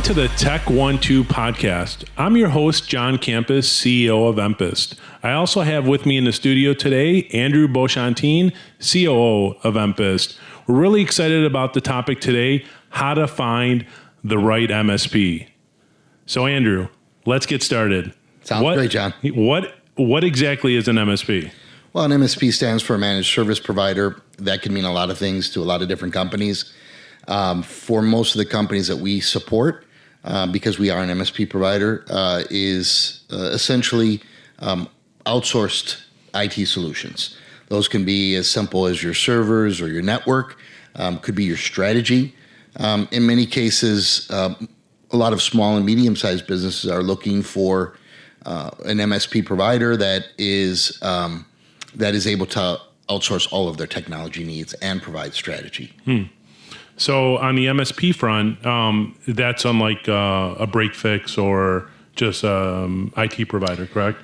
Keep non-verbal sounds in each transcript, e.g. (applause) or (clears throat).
Welcome to the Tech 1-2 podcast. I'm your host, John Campus, CEO of Empist. I also have with me in the studio today Andrew Beauchantin, COO of Empist. We're really excited about the topic today, how to find the right MSP. So Andrew, let's get started. Sounds what, great, John. What what exactly is an MSP? Well, an MSP stands for a managed service provider. That can mean a lot of things to a lot of different companies. Um, for most of the companies that we support, uh, because we are an MSP provider, uh, is uh, essentially um, outsourced IT solutions. Those can be as simple as your servers or your network, um, could be your strategy. Um, in many cases, um, a lot of small and medium sized businesses are looking for uh, an MSP provider that is um, that is able to outsource all of their technology needs and provide strategy. Hmm. So on the MSP front, um, that's unlike uh, a break fix or just um, IT provider, correct?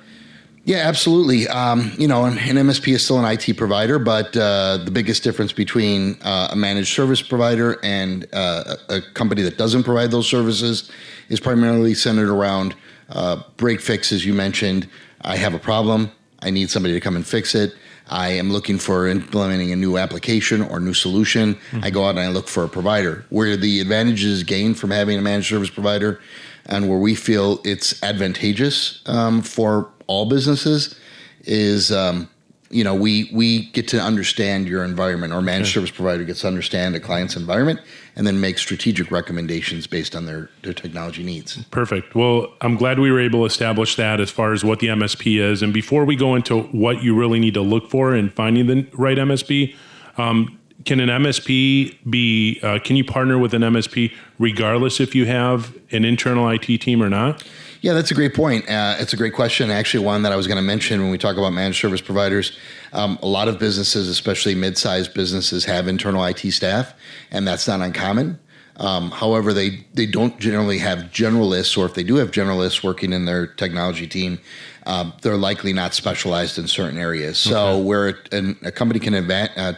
Yeah, absolutely. Um, you know, an, an, MSP is still an IT provider, but uh, the biggest difference between uh, a managed service provider and uh, a company that doesn't provide those services is primarily centered around uh, break fix, as you mentioned. I have a problem. I need somebody to come and fix it. I am looking for implementing a new application or new solution. Mm-hmm. I go out and I look for a provider. Where the advantages gained from having a managed service provider and where we feel it's advantageous um, for all businesses is um, you know, we we get to understand your environment, or managed service provider gets to understand a client's environment, and then make strategic recommendations based on their their technology needs. Perfect. Well, I'm glad we were able to establish that as far as what the MSP is, and before we go into what you really need to look for in finding the right MSP. Um, can an MSP be? Uh, can you partner with an MSP regardless if you have an internal IT team or not? Yeah, that's a great point. Uh, it's a great question. Actually, one that I was going to mention when we talk about managed service providers. Um, a lot of businesses, especially mid-sized businesses, have internal IT staff, and that's not uncommon. Um, however, they they don't generally have generalists, or if they do have generalists working in their technology team, uh, they're likely not specialized in certain areas. So, okay. where a, a company can adva- uh,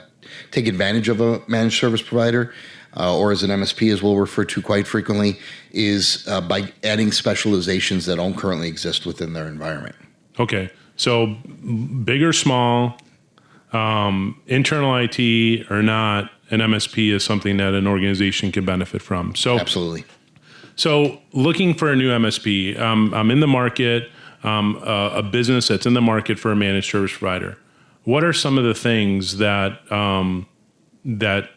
take advantage of a managed service provider uh, or as an MSP, as we'll refer to quite frequently, is uh, by adding specializations that don't currently exist within their environment. Okay, so big or small, um, internal IT or not, an MSP is something that an organization can benefit from. So absolutely. So looking for a new MSP, um, I'm in the market, um, uh, a business that's in the market for a managed service provider. What are some of the things that um, that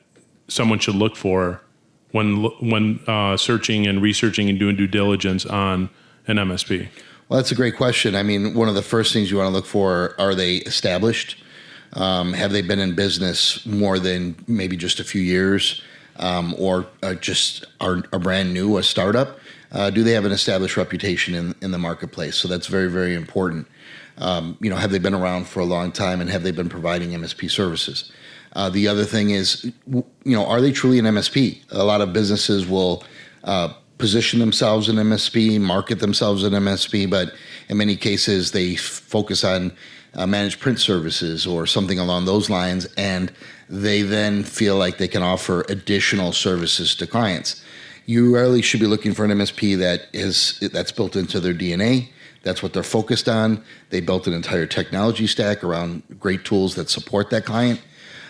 someone should look for when when uh, searching and researching and doing due diligence on an MSP? Well, that's a great question. I mean, one of the first things you want to look for are they established? Um, have they been in business more than maybe just a few years, um, or uh, just are, are brand new, a startup? Uh, do they have an established reputation in, in the marketplace? So that's very, very important. Um, you know, have they been around for a long time and have they been providing MSP services? Uh, the other thing is, you know, are they truly an MSP? A lot of businesses will uh, position themselves in MSP, market themselves in MSP, but in many cases they focus on uh, managed print services or something along those lines, and they then feel like they can offer additional services to clients. You really should be looking for an MSP that is that's built into their DNA. That's what they're focused on. They built an entire technology stack around great tools that support that client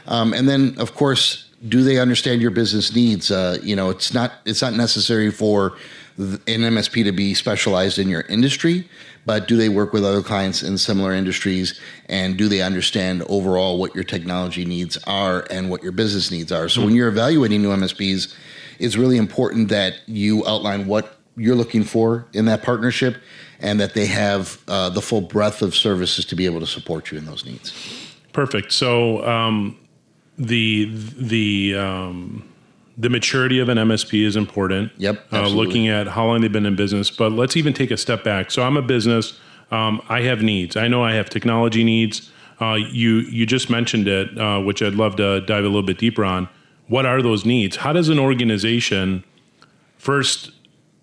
um, and then, of course, do they understand your business needs? Uh, you know, it's not it's not necessary for an MSP to be specialized in your industry, but do they work with other clients in similar industries and do they understand overall what your technology needs are and what your business needs are? So mm-hmm. when you're evaluating new MSPs, it's really important that you outline what you're looking for in that partnership and that they have uh, the full breadth of services to be able to support you in those needs. Perfect. So um, the the um, the maturity of an MSP is important. Yep. Uh, looking at how long they've been in business, but let's even take a step back. So I'm a business. Um, I have needs. I know I have technology needs. Uh, you you just mentioned it, uh, which I'd love to dive a little bit deeper on. What are those needs? How does an organization first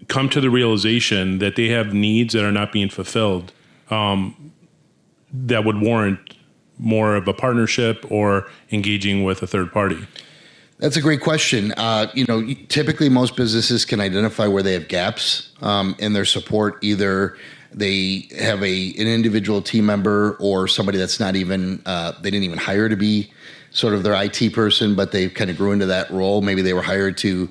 come to the realization that they have needs that are not being fulfilled um, that would warrant more of a partnership or engaging with a third party? That's a great question. Uh, you know, typically most businesses can identify where they have gaps um, in their support. Either they have a an individual team member or somebody that's not even uh, they didn't even hire to be sort of their IT person, but they kind of grew into that role. Maybe they were hired to,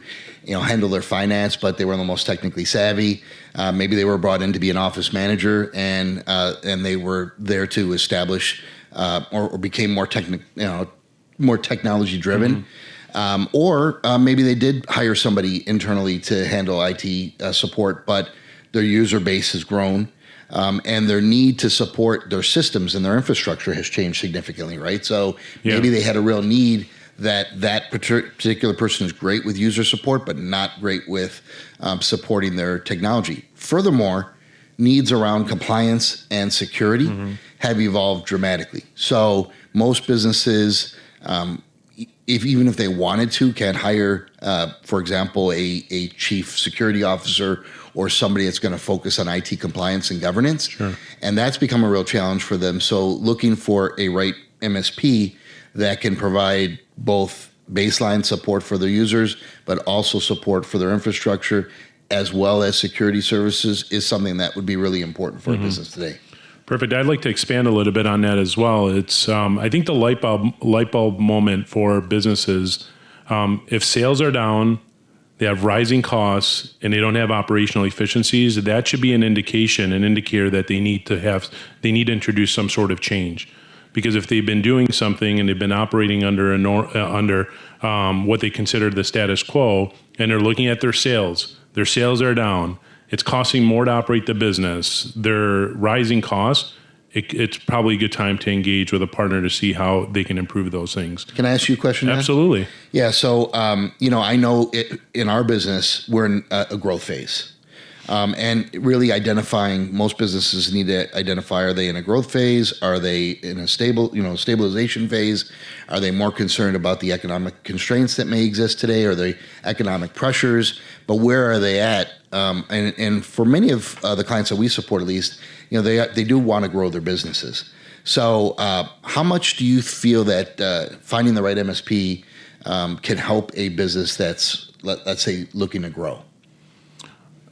you know, handle their finance, but they were the most technically savvy. Uh, maybe they were brought in to be an office manager, and uh, and they were there to establish uh, or, or, became more technical, you know, more technology driven. Mm-hmm. Um, or uh, maybe they did hire somebody internally to handle IT uh, support, but their user base has grown um, and their need to support their systems and their infrastructure has changed significantly, right? So yeah. maybe they had a real need that that particular person is great with user support, but not great with um, supporting their technology. Furthermore, needs around compliance and security mm-hmm. have evolved dramatically. So most businesses, um, if even if they wanted to, can hire, uh, for example, a, a chief security officer or somebody that's going to focus on IT compliance and governance. Sure. And that's become a real challenge for them. So looking for a right MSP that can provide both baseline support for their users, but also support for their infrastructure, as well as security services, is something that would be really important for mm-hmm. a business today. Perfect. I'd like to expand a little bit on that as well. It's um, I think the light bulb light bulb moment for businesses. Um, if sales are down, they have rising costs and they don't have operational efficiencies, that should be an indication, an indicator that they need to have, they need to introduce some sort of change. Because if they've been doing something and they've been operating under a nor, uh, under um, what they consider the status quo, and they're looking at their sales, their sales are down. It's costing more to operate the business. They're rising costs it, it's probably a good time to engage with a partner to see how they can improve those things. Can I ask you a question? Absolutely. Now? Yeah. So, um, you know, I know it, in our business, we're in a, a growth phase. Um, and really identifying most businesses need to identify are they in a growth phase? Are they in a stable you know stabilization phase? Are they more concerned about the economic constraints that may exist today? Or the economic pressures? But where are they at? Um, and, and for many of uh, the clients that we support at least you know they they do want to grow their businesses. So uh, how much do you feel that uh, finding the right msp um, can help a business that's let, let's say looking to grow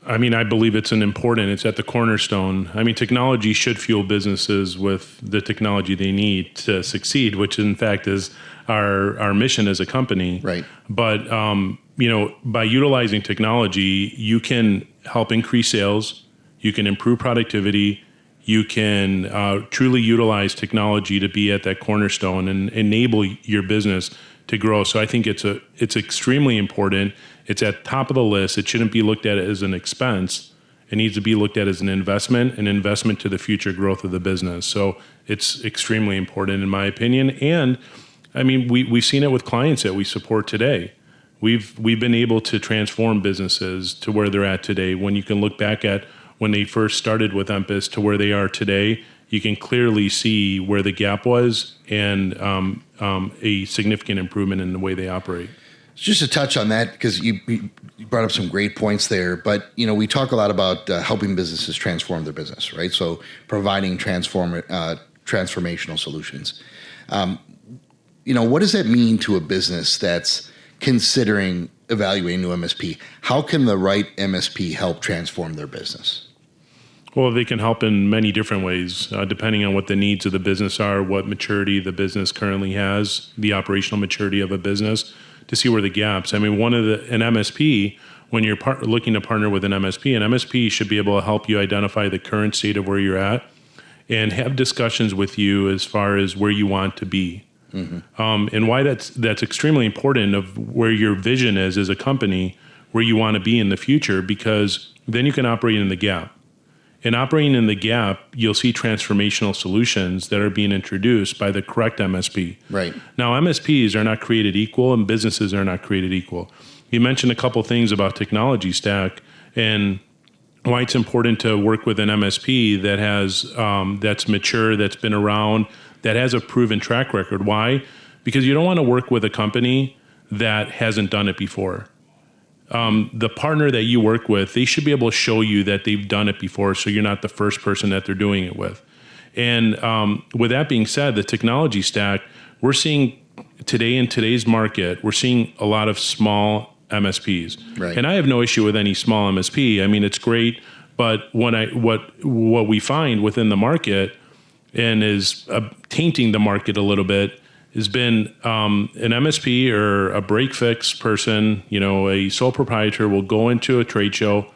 I mean, I believe it's an important, it's at the cornerstone. I mean, technology should fuel businesses with the technology they need to succeed, which in fact is our, our mission as a company. Right. But, um, you know, by utilizing technology, you can help increase sales, you can improve productivity, you can uh, truly utilize technology to be at that cornerstone and enable your business to grow. So I think it's a it's extremely important. It's at top of the list. It shouldn't be looked at as an expense. It needs to be looked at as an investment, an investment to the future growth of the business. So it's extremely important in my opinion. And I mean, we we've seen it with clients that we support today. We've we've been able to transform businesses to where they're at today. When you can look back at when they first started with Empist to where they are today, you can clearly see where the gap was and um, um, a significant improvement in the way they operate. Just to touch on that, because you, you, brought up some great points there, but you know we talk a lot about uh, helping businesses transform their business, right? So providing transform uh, transformational solutions. Um, you know, what does that mean to a business that's considering evaluating new MSP? How can the right MSP help transform their business? Well, they can help in many different ways, uh, depending on what the needs of the business are, what maturity the business currently has, the operational maturity of a business, to see where the gaps. I mean, one of the an MSP when you're par- looking to partner with an MSP, an MSP should be able to help you identify the current state of where you're at and have discussions with you as far as where you want to be. Mm-hmm. Um, and why that's that's extremely important of where your vision is as a company, where you want to be in the future, because then you can operate in the gap. In operating in the gap, you'll see transformational solutions that are being introduced by the correct MSP. Right. Now, MSPs are not created equal and businesses are not created equal. You mentioned a couple things about technology stack and why it's important to work with an MSP that has um, that's mature, that's been around, that has a proven track record. Why? Because you don't want to work with a company that hasn't done it before um, the partner that you work with, they should be able to show you that they've done it before, so you're not the first person that they're doing it with. And um, with that being said, the technology stack, we're seeing today in today's market, we're seeing a lot of small MSPs, Right. and I have no issue with any small MSP. I mean, it's great, but what I what what we find within the market and is uh, tainting the market a little bit has been um, an MSP or a break fix person, you know, a sole proprietor will go into a trade show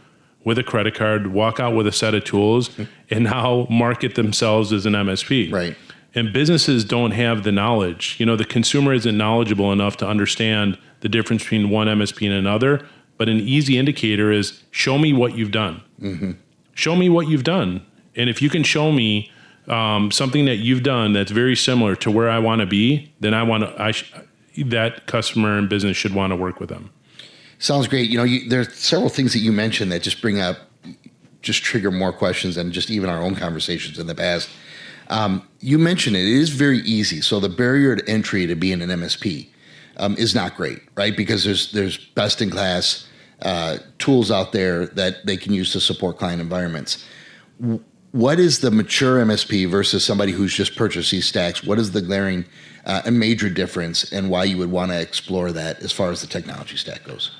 with a credit card, walk out with a set of tools, and now market themselves as an MSP. Right. And businesses don't have the knowledge. You know, the consumer isn't knowledgeable enough to understand the difference between one MSP and another. But an easy indicator is show me what you've done. Show me what you've done. And if you can show me um, something that you've done that's very similar to where I want to be, then I want to. I sh- that customer and business should want to work with them. Sounds great. You know, you, there are several things that you mentioned that just bring up, just trigger more questions than just even our own conversations in the past. Um, you mentioned it. It is very easy. So the barrier to entry to being an MSP um, is not great, right? Because there's there's best in class uh, tools out there that they can use to support client environments. What is the mature MSP versus somebody who's just purchased these stacks? What is the glaring uh, and major difference, and why you would want to explore that as far as the technology stack goes?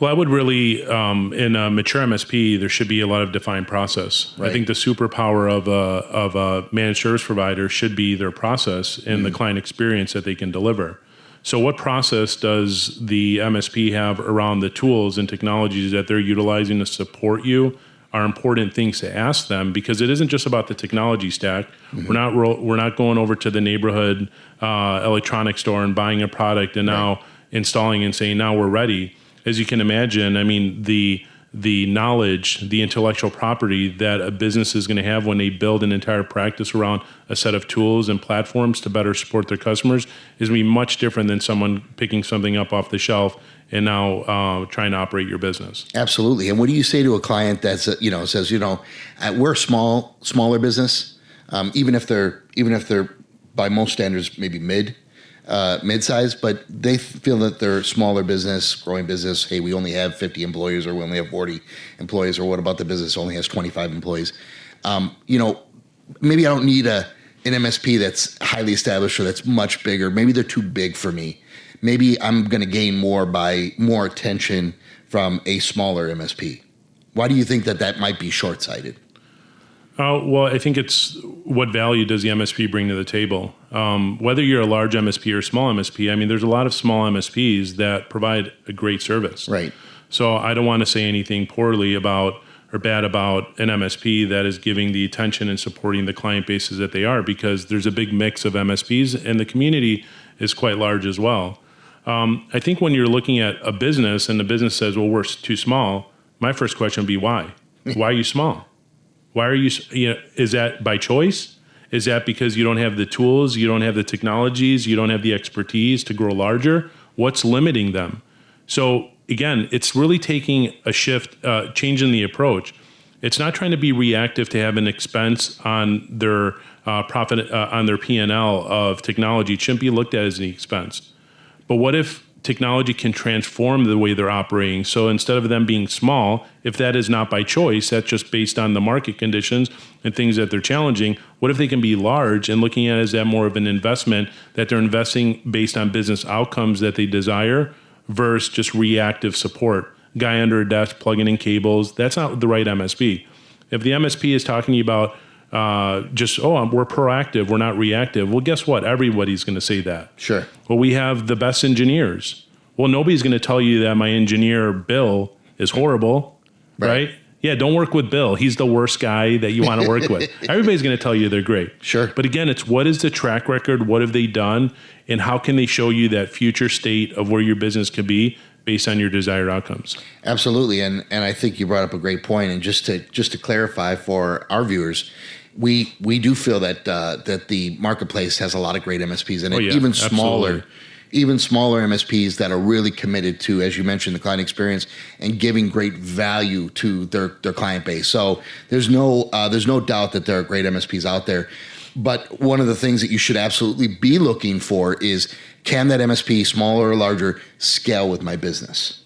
Well, I would really, um, in a mature MSP, there should be a lot of defined process. I think the superpower of a, of a managed service provider should be their process and the client experience that they can deliver. So, what process does the MSP have around the tools and technologies that they're utilizing to support you? Are important things to ask them because it isn't just about the technology stack. We're not ro- we're not going over to the neighborhood uh, electronics store and buying a product and now installing and saying now we're ready. As you can imagine, I mean the the knowledge, the intellectual property that a business is going to have when they build an entire practice around a set of tools and platforms to better support their customers is going to be much different than someone picking something up off the shelf and now uh, trying to operate your business. Absolutely. And what do you say to a client that's uh, you know says you know uh, we're a small smaller business, um, even if they're even if they're by most standards maybe mid uh, mid size, but they feel that they're smaller business, growing business. Hey, we only have fifty employees, or we only have forty employees, or what about the business only has twenty five employees? Um, you know, maybe I don't need a an MSP that's highly established or that's much bigger. Maybe they're too big for me. Maybe I'm going to gain more by more attention from a smaller MSP. Why do you think that that might be short sighted? Uh, well, I think it's what value does the MSP bring to the table? Um, whether you're a large MSP or small MSP, I mean, there's a lot of small MSPs that provide a great service. Right. So I don't want to say anything poorly about or bad about an MSP that is giving the attention and supporting the client bases that they are because there's a big mix of MSPs and the community is quite large as well. Um, I think when you're looking at a business and the business says, well, we're too small, my first question would be why? (laughs) why are you small? Why are you, you know, is that by choice? Is that because you don't have the tools, you don't have the technologies, you don't have the expertise to grow larger? What's limiting them? So again, it's really taking a shift, uh, changing the approach. It's not trying to be reactive to have an expense on their uh, profit uh, on their P and L of technology. It shouldn't be looked at as an expense. But what if technology can transform the way they're operating? So instead of them being small, if that is not by choice, that's just based on the market conditions and things that they're challenging, what if they can be large and looking at it as that more of an investment that they're investing based on business outcomes that they desire versus just reactive support? Guy under a desk plugging in cables, that's not the right MSP. If the MSP is talking about uh, just, oh, we're proactive, we're not reactive, well, guess what? Everybody's going to say that. Sure. Well, we have the best engineers. Well, nobody's going to tell you that my engineer Bill is horrible, Right. right? Yeah, don't work with Bill. He's the worst guy that you want to work with. (laughs) Everybody's going to tell you they're great. Sure. But again, it's what is the track record? What have they done? And how can they show you that future state of where your business could be based on your desired outcomes? Absolutely, and and I think you brought up a great point. And just to just to clarify for our viewers, we we do feel that uh, that the marketplace has a lot of great MSPs in it, Oh, yeah, even smaller. absolutely. Even smaller MSPs that are really committed to, as you mentioned, the client experience and giving great value to their, their client base. So there's no uh, there's no doubt that there are great MSPs out there. But one of the things that you should absolutely be looking for is can that MSP, smaller or larger, scale with my business?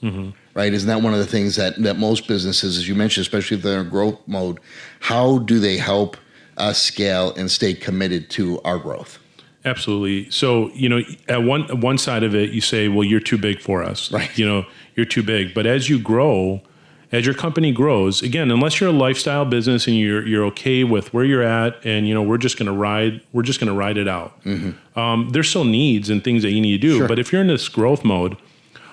Right? Isn't that one of the things that, that most businesses, as you mentioned, especially if they're in growth mode, how do they help us scale and stay committed to our growth? Absolutely. So, you know, at one one side of it, you say, "Well, you're too big for us." Right. You know, you're too big. But as you grow, as your company grows, again, unless you're a lifestyle business and you're you're okay with where you're at, and you know, we're just going to ride, we're just going to ride it out. Um, there's still needs and things that you need to do. Sure. But if you're in this growth mode,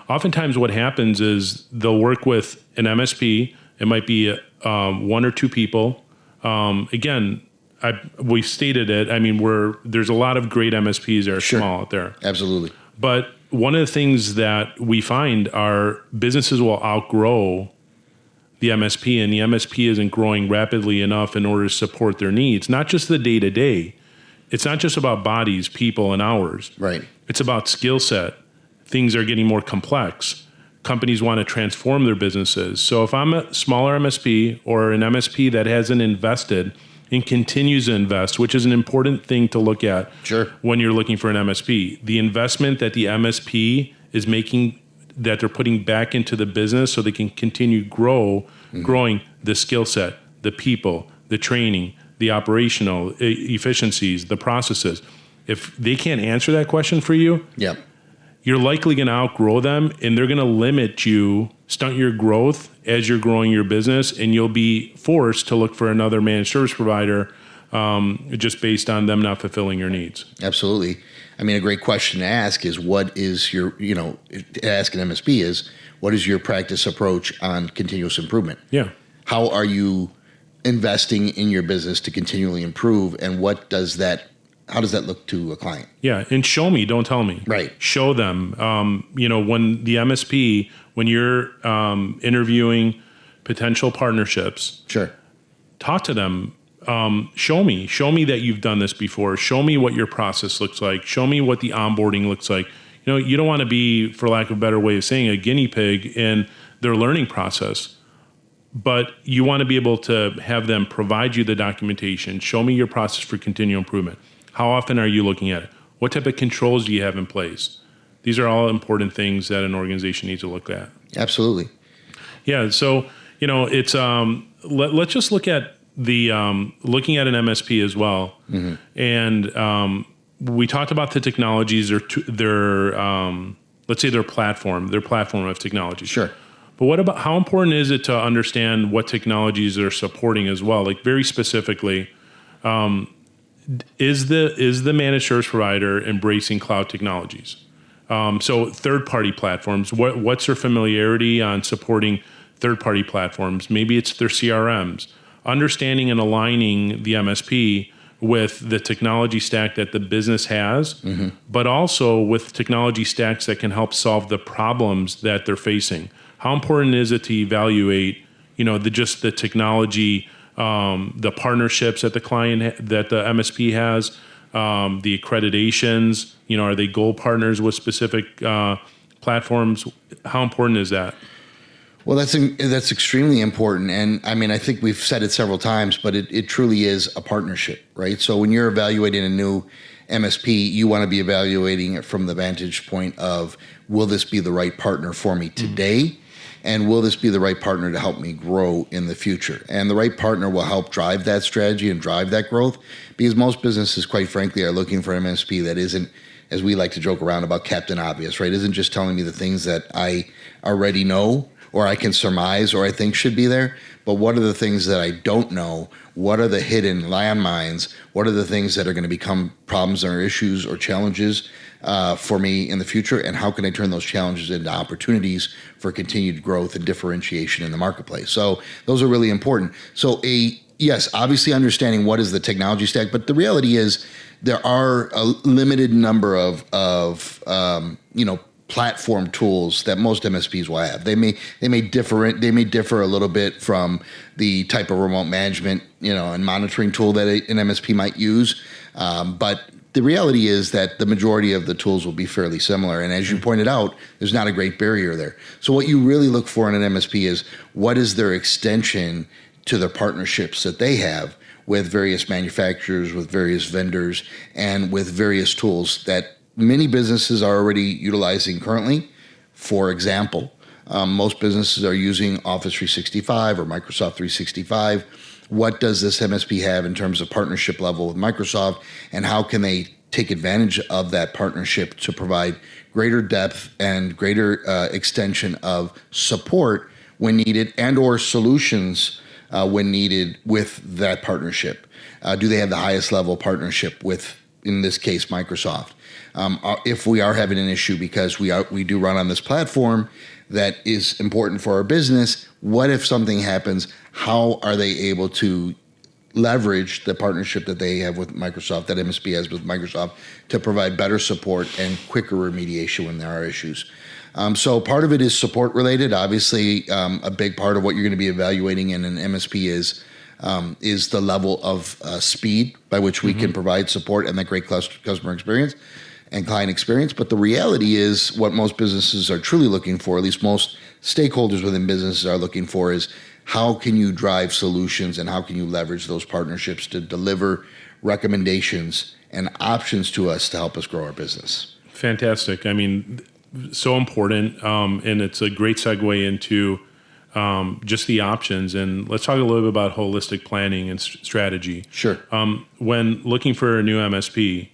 oftentimes what happens is they'll work with an MSP. It might be um, one or two people. Um, again, I, we stated it. I mean, we're there's a lot of great MSPs that are small out there, Absolutely. but one of the things that we find are businesses will outgrow the MSP, and the MSP isn't growing rapidly enough in order to support their needs. Not just the day to day. It's not just about bodies, people, and hours. Right. It's about skill set. Things are getting more complex. Companies want to transform their businesses. So if I'm a smaller MSP or an MSP that hasn't invested and continues to invest, which is an important thing to look at Sure. when you're looking for an MSP, the investment that the MSP is making that they're putting back into the business so they can continue grow mm-hmm. growing the skill set, the people, the training, the operational efficiencies, the processes. If they can't answer that question for you, Yep. you're likely going to outgrow them and they're going to limit you, stunt your growth as you're growing your business, and you'll be forced to look for another managed service provider um, just based on them not fulfilling your needs. Absolutely. I mean, a great question to ask is what is your, you know, ask an MSP is what is your practice approach on continuous improvement? Yeah. How are you investing in your business to continually improve, and what does that, how does that look to a client? Yeah, and show me, don't tell me. Right. Show them. Um, you know, when the MSP, when you're um, interviewing potential partnerships, Sure. talk to them. Um, show me, show me that you've done this before. Show me what your process looks like. Show me what the onboarding looks like. You know, you don't want to be, for lack of a better way of saying, a guinea pig in their learning process but you want to be able to have them provide you the documentation show me your process for continual improvement how often are you looking at it what type of controls do you have in place these are all important things that an organization needs to look at Absolutely. yeah so you know it's um let, let's just look at the um, looking at an msp as well and um, we talked about the technologies t- their um, let's say their platform their platform of technology Sure. but what about how important is it to understand what technologies they're supporting as well? Like very specifically, um, is the is the managed service provider embracing cloud technologies? Um, so third party platforms. What what's their familiarity on supporting third party platforms? Maybe it's their CRMs. Understanding and aligning the MSP with the technology stack that the business has, but also with technology stacks that can help solve the problems that they're facing. How important is it to evaluate, you know, the just the technology, um, the partnerships that the client that the MSP has, um, the accreditations. You know, are they gold partners with specific uh, platforms? How important is that? Well, that's that's extremely important, and I mean, I think we've said it several times, but it, it truly is a partnership, right? So when you're evaluating a new MSP, you want to be evaluating it from the vantage point of will this be the right partner for me today, and will this be the right partner to help me grow in the future? And the right partner will help drive that strategy and drive that growth, because most businesses, quite frankly, are looking for MSP that isn't as we like to joke around about Captain Obvious, right? Isn't just telling me the things that I already know or I can surmise or I think should be there, but what are the things that I don't know? What are the hidden landmines? What are the things that are going to become problems or issues or challenges uh, for me in the future? And how can I turn those challenges into opportunities for continued growth and differentiation in the marketplace? So those are really important. So a yes, obviously understanding what is the technology stack, but the reality is there are a limited number of of um, you know platform tools that most MSPs will have. They may they may differ they may differ a little bit from the type of remote management you know and monitoring tool that an MSP might use, um, but the reality is that the majority of the tools will be fairly similar. And as you pointed out, there's not a great barrier there. So what you really look for in an MSP is what is their extension to the partnerships that they have with various manufacturers, with various vendors, and with various tools that many businesses are already utilizing currently. For example, um, most businesses are using Office 365 or Microsoft 365. What does this MSP have in terms of partnership level with Microsoft, and how can they take advantage of that partnership to provide greater depth and greater uh, extension of support when needed and or solutions uh, when needed with that partnership? Uh, do they have the highest level partnership with in this case microsoft um, uh, if we are having an issue because we are we do run on this platform that is important for our business what if something happens how are they able to leverage the partnership that they have with Microsoft, that MSP has with Microsoft, to provide better support and quicker remediation when there are issues. Um, so part of it is support related. Obviously, um, a big part of what you're going to be evaluating in an MSP is um, is the level of uh, speed by which we mm-hmm. can provide support and that great customer experience and client experience. But the reality is, what most businesses are truly looking for, at least most stakeholders within businesses are looking for, is how can you drive solutions and how can you leverage those partnerships to deliver recommendations and options to us to help us grow our business? Fantastic. I mean, so important. Um, and it's a great segue into um, just the options. And let's talk a little bit about holistic planning and st- strategy. Sure. Um, when looking for a new MSP,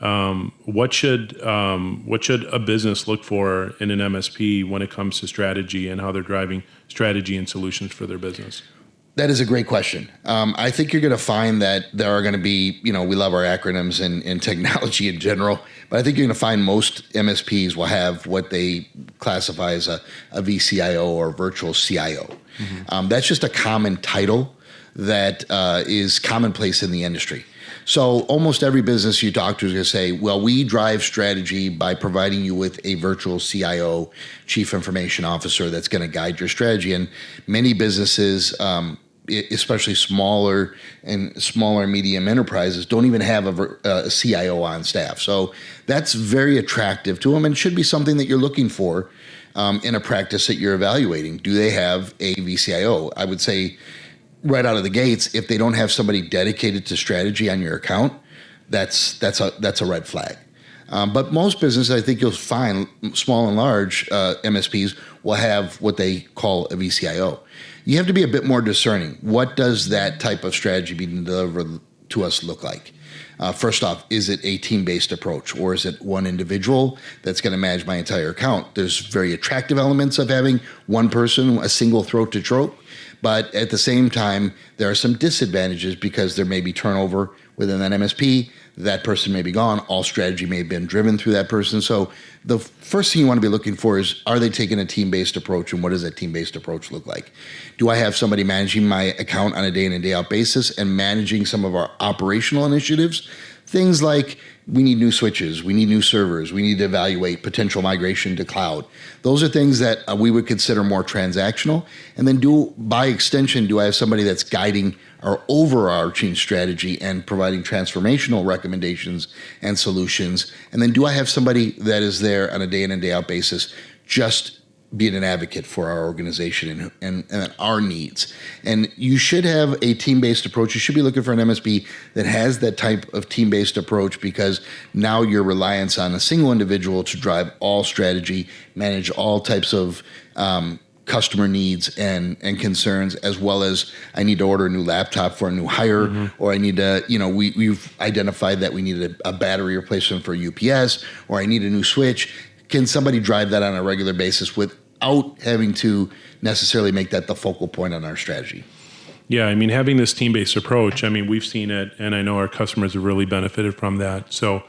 um, what should um, what should a business look for in an MSP when it comes to strategy and how they're driving strategy and solutions for their business? That is a great question. Um, I think you're going to find that there are going to be, you know, we love our acronyms and, (laughs) technology in general, but I think you're going to find most MSPs will have what they classify as a, a VCIO or virtual CIO. Mm-hmm. Um, that's just a common title that uh, is commonplace in the industry. So almost every business you talk to is going to say, well, we drive strategy by providing you with a virtual CIO, chief information officer, that's going to guide your strategy. And many businesses, um, especially smaller and smaller medium enterprises don't even have a, a, CIO on staff. So that's very attractive to them and should be something that you're looking for um, in a practice that you're evaluating. Do they have a VCIO? I would say right out of the gates, if they don't have somebody dedicated to strategy on your account, that's that's a that's a red flag. Um, but most businesses, I think you'll find, small and large uh, MSPs will have what they call a VCIO. You have to be a bit more discerning. What does that type of strategy being delivered to us look like? Uh, first off, is it a team based approach or is it one individual that's going to manage my entire account? There's very attractive elements of having one person, a single throat to choke. But at the same time, there are some disadvantages because there may be turnover within that MSP. That person may be gone. All strategy may have been driven through that person. So the first thing you want to be looking for is are they taking a team based approach and what does that team based approach look like? Do I have somebody managing my account on a day in and day out basis and managing some of our operational initiatives? Things like we need new switches, we need new servers, we need to evaluate potential migration to cloud. Those are things that uh, we would consider more transactional. And then do by extension, do I have somebody that's guiding our overarching strategy and providing transformational recommendations and solutions? And then do I have somebody that is there on a day in and day out basis just being an advocate for our organization and, and, and, our needs. And you should have a team based approach. You should be looking for an MSP that has that type of team based approach because now your reliance on a single individual to drive all strategy, manage all types of um, customer needs and and concerns as well as I need to order a new laptop for a new hire mm-hmm. or I need to you know we we've identified that we need a, a battery replacement for UPS or I need a new switch can somebody drive that on a regular basis with without having to necessarily make that the focal point on our strategy. Yeah, I mean, having this team based approach, I mean, we've seen it, and I know our customers have really benefited from that. So,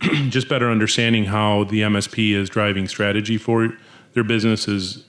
(clears throat) just better understanding how the MSP is driving strategy for their business is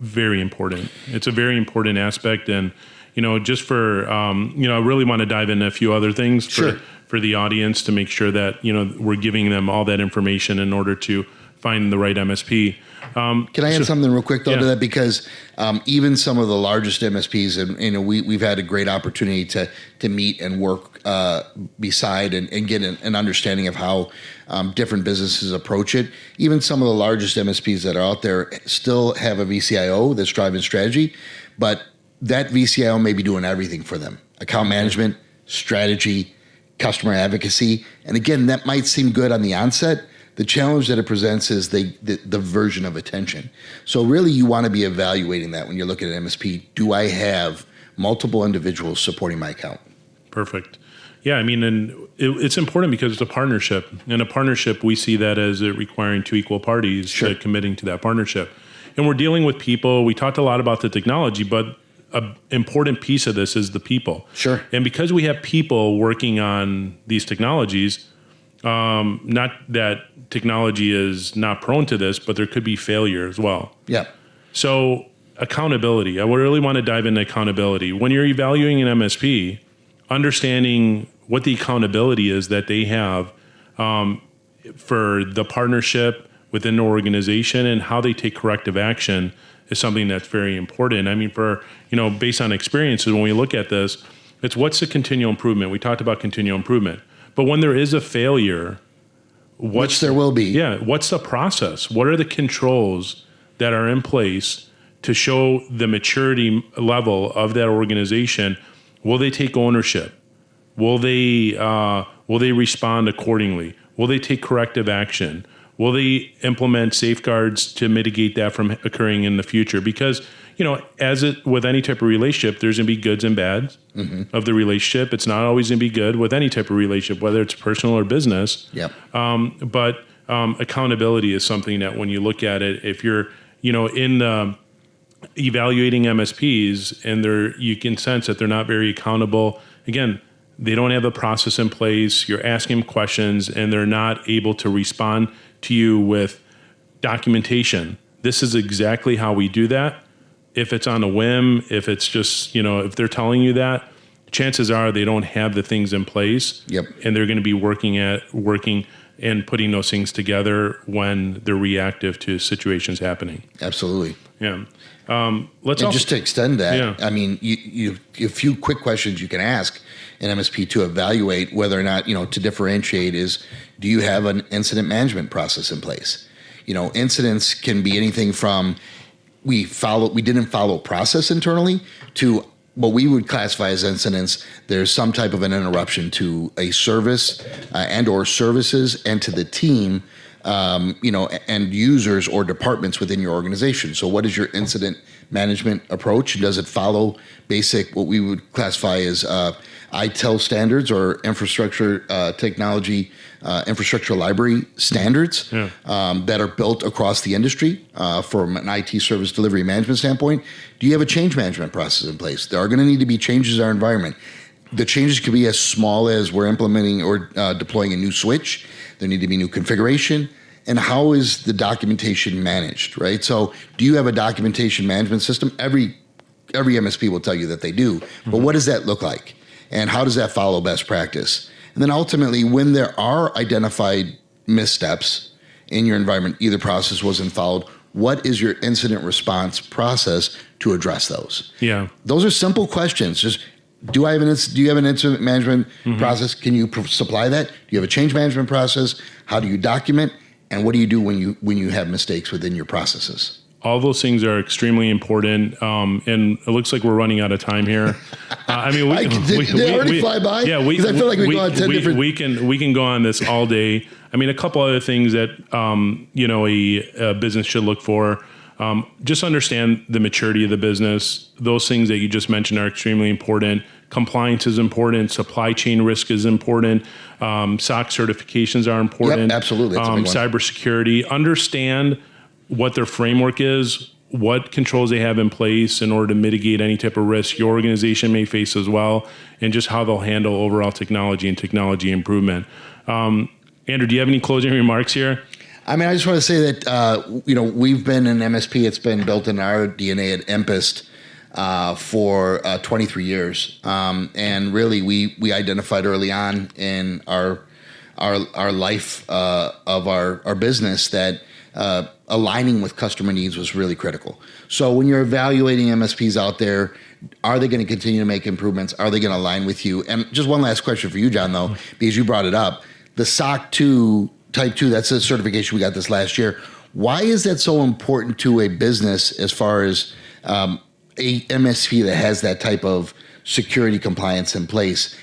very important. It's a very important aspect. And, you know, just for, um, you know, I really want to dive into a few other things for, for the audience to make sure that, you know, we're giving them all that information in order to find the right MSP. Um, Can I add so, something real quick though yeah. to that? Because um, even some of the largest MSPs, and you know, we we've had a great opportunity to to meet and work uh, beside and, and get an, an, understanding of how um, different businesses approach it. Even some of the largest MSPs that are out there still have a VCIO that's driving strategy, but that VCIO may be doing everything for them: account management, strategy, customer advocacy, and again, that might seem good on the onset the challenge that it presents is the, the, the version of attention. So really, you want to be evaluating that when you're looking at MSP. Do I have multiple individuals supporting my account? Perfect. Yeah, I mean, and it, it's important because it's a partnership. In a partnership, we see that as it requiring two equal parties Sure. to committing to that partnership. And we're dealing with people. We talked a lot about the technology, but an important piece of this is the people. Sure. And because we have people working on these technologies, um, not that technology is not prone to this, but there could be failure as well. Yeah. So accountability. I would really want to dive into accountability. When you're evaluating an MSP, understanding what the accountability is that they have um, for the partnership within the organization and how they take corrective action is something that's very important. I mean, for you know, based on experiences, when we look at this, it's what's the continual improvement. We talked about continual improvement, but when there is a failure, Which there will be. yeah. What's the process? What are the controls that are in place to show the maturity level of that organization? Will they take ownership? Will they uh, will they respond accordingly? Will they take corrective action? Will they implement safeguards to mitigate that from occurring in the future? Because you know, as it with any type of relationship, there's going to be goods and bads of the relationship. It's not always going to be good with any type of relationship, whether it's personal or business. Yep. Um, but um, accountability is something that when you look at it, if you're, you know, in the evaluating MSPs and they're, you can sense that they're not very accountable. Again, they don't have a process in place. You're asking them questions and they're not able to respond to you with documentation. This is exactly how we do that. If it's on a whim, if it's just, you know, if they're telling you that, chances are they don't have the things in place Yep. and they're going to be working at working and putting those things together when they're reactive to situations happening. Absolutely. Yeah. Um, let's And also, just to extend that, Yeah. I mean, you, you a few quick questions you can ask an MSP to evaluate whether or not you know to differentiate is do you have an incident management process in place? You know, incidents can be anything from we follow we didn't follow process internally to what we would classify as incidents. There's some type of an interruption to a service uh, and or services and to the team um, you know and users or departments within your organization. So what is your incident management approach? Does it follow basic what we would classify as uh, ITIL standards or infrastructure uh, technology uh, infrastructure library standards Yeah. um, that are built across the industry uh, from an IT service delivery management standpoint. Do you have a change management process in place? There are going to need to be changes in our environment. The changes could be as small as we're implementing or uh, deploying a new switch. There need to be new configuration. And how is the documentation managed, right? So, do you have a documentation management system? Every every MSP will tell you that they do, but what does that look like? And how does that follow best practice? And then ultimately, when there are identified missteps in your environment, either process wasn't followed, what is your incident response process to address those? yeah. Those are simple questions. Just do I have an do you have an incident management mm-hmm. process? Can you pro- supply that? Do you have a change management process? How do you document? And what do you do when you when you have mistakes within your processes? All those things are extremely important. Um, and it looks like we're running out of time here. (laughs) Uh, I mean, we, I- did they already fly by? Yeah, we, I feel like we go on 10 we, different- we can we can go on this all day. I mean, a couple other things that um, you know a, a business should look for. Um, just understand the maturity of the business. Those things that you just mentioned are extremely important. Compliance is important. Supply chain risk is important. Um, SOC certifications are important. absolutely. That's Um, cybersecurity. Understand what their framework is, what controls they have in place in order to mitigate any type of risk your organization may face as well, and just how they'll handle overall technology and technology improvement. Um, Andrew, do you have any closing remarks here? I mean, I just want to say that uh, you know we've been an MSP. It's been built in our DNA at Empist uh, for uh, 23 years, um, and really we we identified early on in our our our life uh, of our our business that. Uh, aligning with customer needs was really critical. So when you're evaluating MSPs out there, are they going to continue to make improvements? Are they going to align with you? And just one last question for you, John, though, because you brought it up. The SOC 2 Type 2, that's a certification we got this last year. Why is that so important to a business as far as um, a MSP that has that type of security compliance in place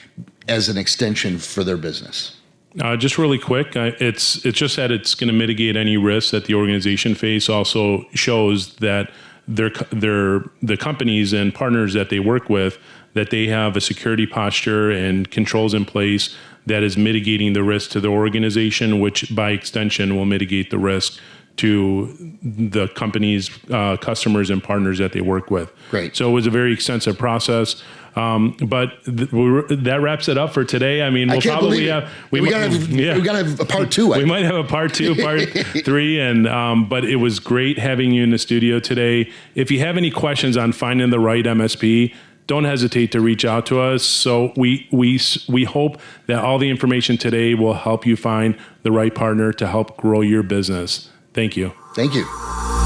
as an extension for their business? Uh, just really quick, uh, it's it's just that it's going to mitigate any risks that the organization face. Also shows that their their the companies and partners that they work with that they have a security posture and controls in place that is mitigating the risk to the organization, which by extension will mitigate the risk to the company's uh, customers and partners that they work with. Great. So it was a very extensive process. Um, but th- we're, that wraps it up for today. I mean, we'll I probably have we, mi- gotta have, we gotta have a part two. We might have a part two, part (laughs) three, and um, but it was great having you in the studio today. If you have any questions on finding the right MSP, don't hesitate to reach out to us. So we we we hope that all the information today will help you find the right partner to help grow your business. Thank you. Thank you.